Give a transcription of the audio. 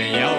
Yeah.